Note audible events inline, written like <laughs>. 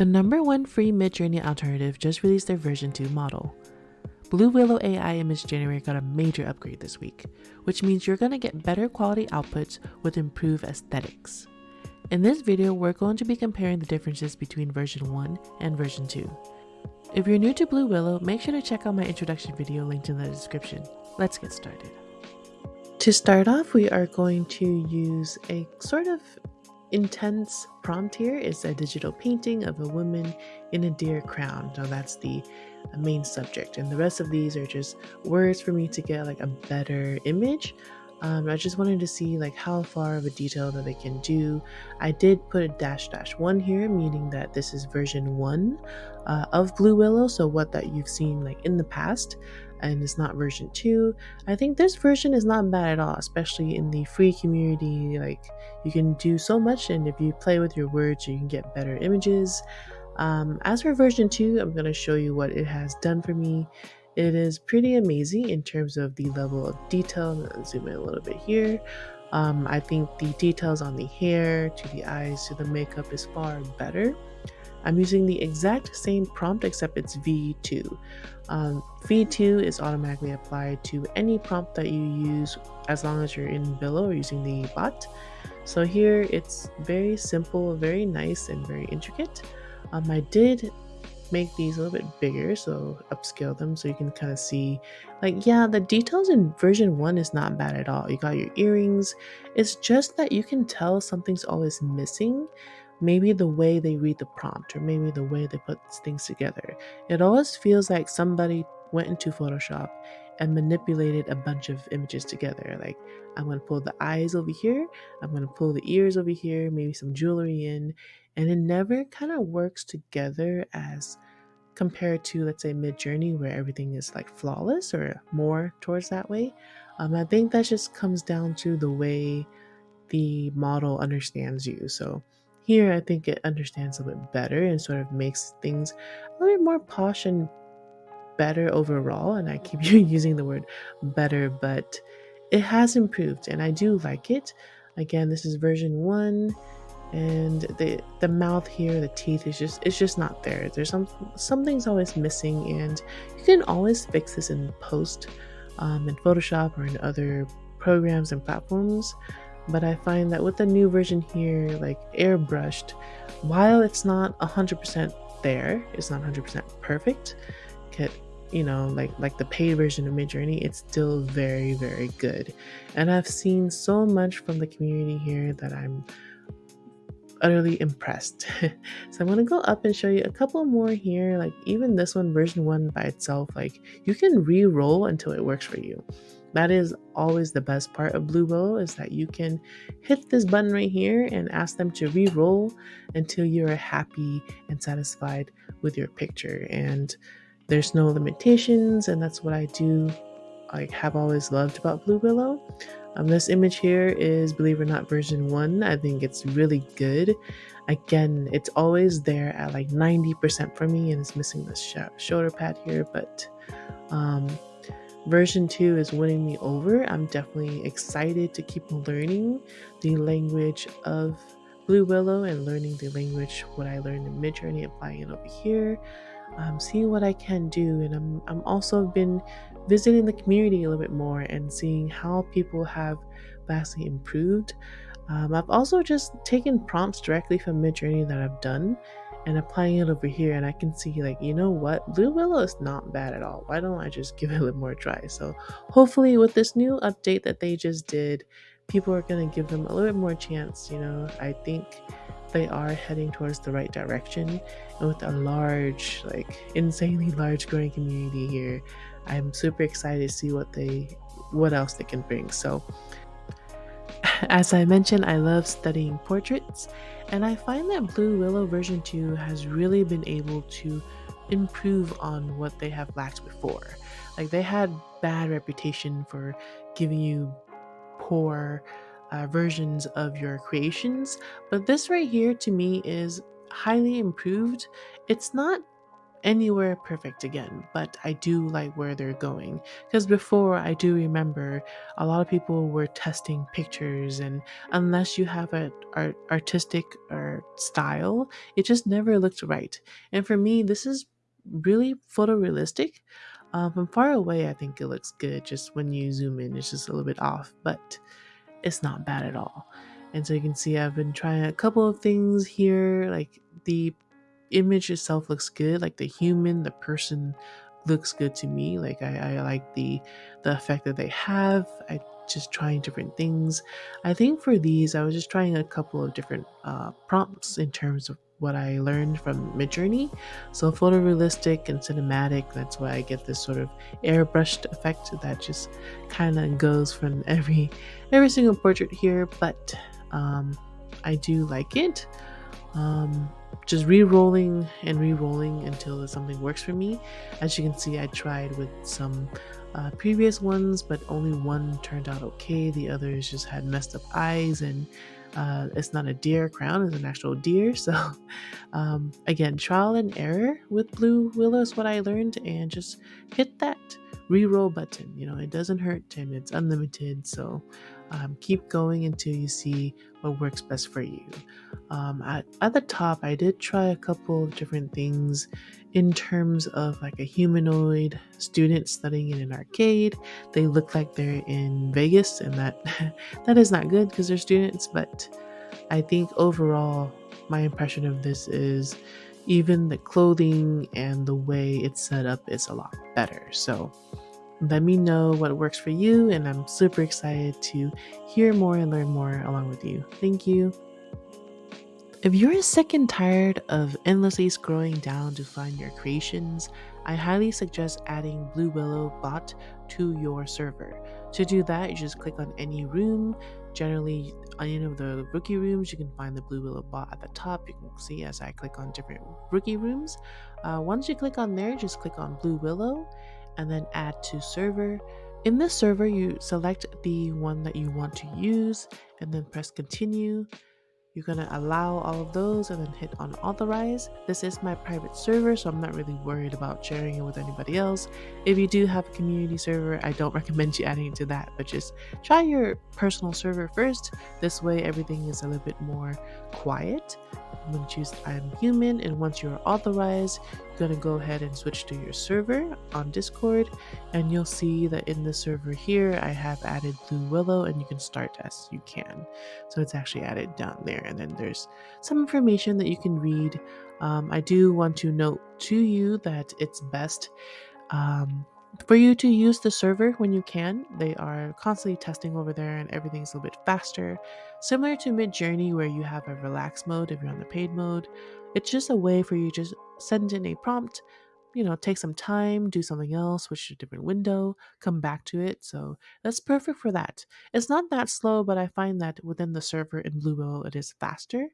The number one free Midjourney alternative just released their version 2 model. Blue Willow AI Image Generator got a major upgrade this week, which means you're going to get better quality outputs with improved aesthetics. In this video, we're going to be comparing the differences between version 1 and version 2. If you're new to Blue Willow, make sure to check out my introduction video linked in the description. Let's get started. To start off, we are going to use a sort of intense prompt here is a digital painting of a woman in a deer crown. So that's the uh, main subject. And the rest of these are just words for me to get like a better image. Um, I just wanted to see like how far of a detail that they can do. I did put a dash dash one here, meaning that this is version one uh, of Blue Willow. So what that you've seen like in the past and it's not version 2 i think this version is not bad at all especially in the free community like you can do so much and if you play with your words you can get better images um, as for version 2 i'm going to show you what it has done for me it is pretty amazing in terms of the level of detail zoom in a little bit here um, i think the details on the hair to the eyes to the makeup is far better I'm using the exact same prompt except it's V2. Um, V2 is automatically applied to any prompt that you use as long as you're in Billo or using the bot. So here it's very simple, very nice, and very intricate. Um, I did make these a little bit bigger, so upscale them so you can kind of see like yeah, the details in version 1 is not bad at all. You got your earrings. It's just that you can tell something's always missing maybe the way they read the prompt or maybe the way they put things together. It always feels like somebody went into Photoshop and manipulated a bunch of images together. Like, I'm going to pull the eyes over here, I'm going to pull the ears over here, maybe some jewelry in, and it never kind of works together as compared to, let's say, Midjourney, where everything is like flawless or more towards that way. Um, I think that just comes down to the way the model understands you. So, here, I think it understands a bit better and sort of makes things a little bit more posh and better overall. And I keep <laughs> using the word better, but it has improved and I do like it. Again, this is version one and the the mouth here the teeth is just it's just not there there's some something's always missing and you can always fix this in post um, in photoshop or in other programs and platforms but I find that with the new version here, like airbrushed, while it's not 100% there, it's not 100% perfect, you know, like like the paid version of Midjourney, it's still very very good. And I've seen so much from the community here that I'm utterly impressed. <laughs> so I'm gonna go up and show you a couple more here. Like even this one, version one by itself, like you can re-roll until it works for you. That is always the best part of Blue Willow is that you can hit this button right here and ask them to re-roll until you're happy and satisfied with your picture. And there's no limitations, and that's what I do. I have always loved about Blue Willow. Um, this image here is, believe it or not, version one. I think it's really good. Again, it's always there at like 90% for me, and it's missing the sh shoulder pad here, but um, version 2 is winning me over. I'm definitely excited to keep learning the language of Blue Willow and learning the language, what I learned in Midjourney, applying it over here, um, seeing what I can do. And I'm, I'm also been visiting the community a little bit more and seeing how people have vastly improved. Um, I've also just taken prompts directly from Midjourney that I've done and applying it over here and I can see like you know what Blue Willow is not bad at all why don't I just <laughs> give it a little more try so hopefully with this new update that they just did people are going to give them a little bit more chance you know I think they are heading towards the right direction and with a large like insanely large growing community here I'm super excited to see what they what else they can bring so <laughs> as I mentioned, I love studying portraits, and I find that Blue Willow version 2 has really been able to improve on what they have lacked before. Like, they had bad reputation for giving you poor uh, versions of your creations, but this right here to me is highly improved. It's not anywhere perfect again, but I do like where they're going. Because before, I do remember a lot of people were testing pictures, and unless you have an art, artistic or style, it just never looked right. And for me, this is really photorealistic. Um, from far away, I think it looks good. Just when you zoom in, it's just a little bit off, but it's not bad at all. And so you can see I've been trying a couple of things here, like the image itself looks good like the human the person looks good to me like i, I like the the effect that they have i just trying different things i think for these i was just trying a couple of different uh, prompts in terms of what i learned from midjourney so photorealistic and cinematic that's why i get this sort of airbrushed effect that just kind of goes from every every single portrait here but um i do like it um just re-rolling and re-rolling until something works for me. As you can see, I tried with some uh, previous ones, but only one turned out okay. The others just had messed up eyes, and uh, it's not a deer crown; it's an actual deer. <laughs> So, um, again, trial and error with Blue Willow is what I learned, and just hit that re-roll button. You know, it doesn't hurt, and it's unlimited. So, um, keep going until you see what works best for you. Um, at, at the top, I did try a couple of different things in terms of like a humanoid student studying in an arcade. They look like they're in Vegas, and that <laughs> that is not good because they're students. But I think overall, my impression of this is even the clothing and the way it's set up is a lot better. So let me know what works for you, and I'm super excited to hear more and learn more along with you. Thank you. If you're sick and tired of endlessly scrolling down to find your creations, I highly suggest adding Blue Willow bot to your server. To do that, you just click on any room. Generally, on any of the rookie rooms, you can find the Blue Willow bot at the top. You can see as I click on different rookie rooms. Uh, once you click on there, just click on Blue Willow and then add to server. In this server, you select the one that you want to use and then press continue. You're going to allow all of those and then hit on authorize. This is my private server, so I'm not really worried about sharing it with anybody else. If you do have a community server, I don't <laughs> recommend you adding it to that, but just try your personal server first. This way, everything is a little bit more quiet. I'm going to choose I'm human, and once you're authorized, going to go ahead and switch to your server on Discord, and you'll see that in the server here, I have added Blue Willow, and you can start as you can. So it's actually added down there, and then there's some information that you can read. Um, I do want to note to you that it's best um, for you to use the server when you can. They are constantly testing over there and everything's a little bit faster. Similar to Midjourney, where you have a relaxed mode if you're on the paid mode. It's just a way for you to just send in a prompt, you know, take some time, do something else, switch to a different window, come back to it. So that's perfect for that. It's not that slow, but I find that within the server in Blue Willow, it is faster.